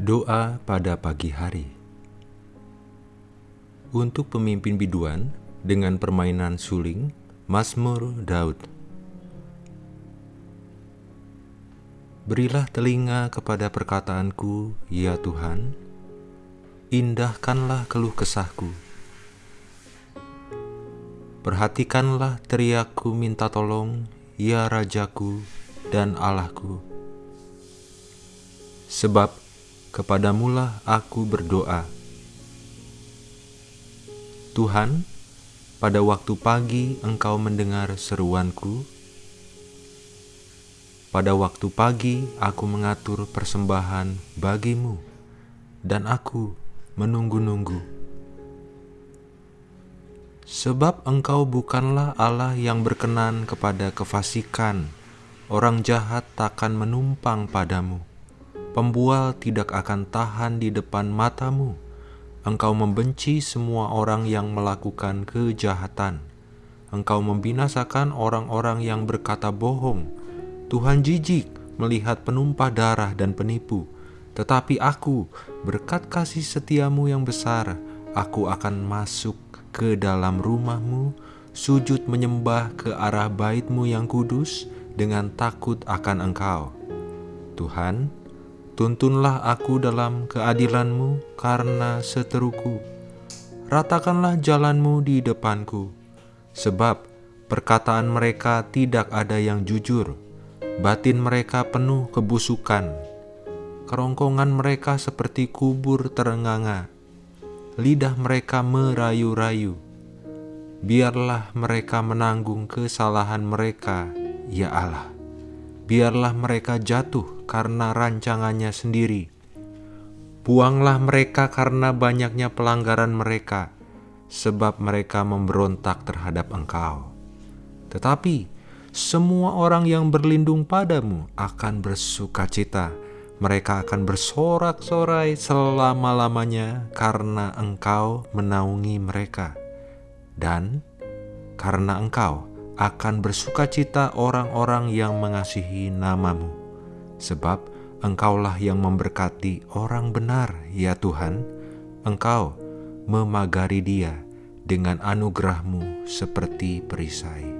Doa pada pagi hari Untuk pemimpin biduan dengan permainan suling, Mazmur Daud Berilah telinga kepada perkataanku, ya Tuhan, indahkanlah keluh kesahku. Perhatikanlah teriakku minta tolong, ya Rajaku dan Allahku. Sebab Kepadamulah aku berdoa. Tuhan, pada waktu pagi Engkau mendengar seruanku. Pada waktu pagi aku mengatur persembahan bagimu, dan aku menunggu-nunggu. Sebab engkau bukanlah Allah yang berkenan kepada kefasikan, orang jahat takkan menumpang padamu. Pembual tidak akan tahan di depan matamu. Engkau membenci semua orang yang melakukan kejahatan. Engkau membinasakan orang-orang yang berkata bohong. Tuhan jijik melihat penumpah darah dan penipu. Tetapi aku, berkat kasih setiamu yang besar, aku akan masuk ke dalam rumahmu, sujud menyembah ke arah baitmu yang kudus dengan takut akan engkau. Tuhan, Tuntunlah aku dalam keadilanmu karena seteruku. Ratakanlah jalanmu di depanku, sebab perkataan mereka tidak ada yang jujur. Batin mereka penuh kebusukan. Kerongkongan mereka seperti kubur terenganga. Lidah mereka merayu-rayu. Biarlah mereka menanggung kesalahan mereka, ya Allah biarlah mereka jatuh karena rancangannya sendiri. Buanglah mereka karena banyaknya pelanggaran mereka, sebab mereka memberontak terhadap engkau. Tetapi semua orang yang berlindung padamu akan bersuka cita. Mereka akan bersorak-sorai selama-lamanya karena engkau menaungi mereka. Dan karena engkau akan bersuka cita orang-orang yang mengasihi namamu, sebab Engkaulah yang memberkati orang benar, ya Tuhan. Engkau memagari dia dengan anugerahmu seperti perisai.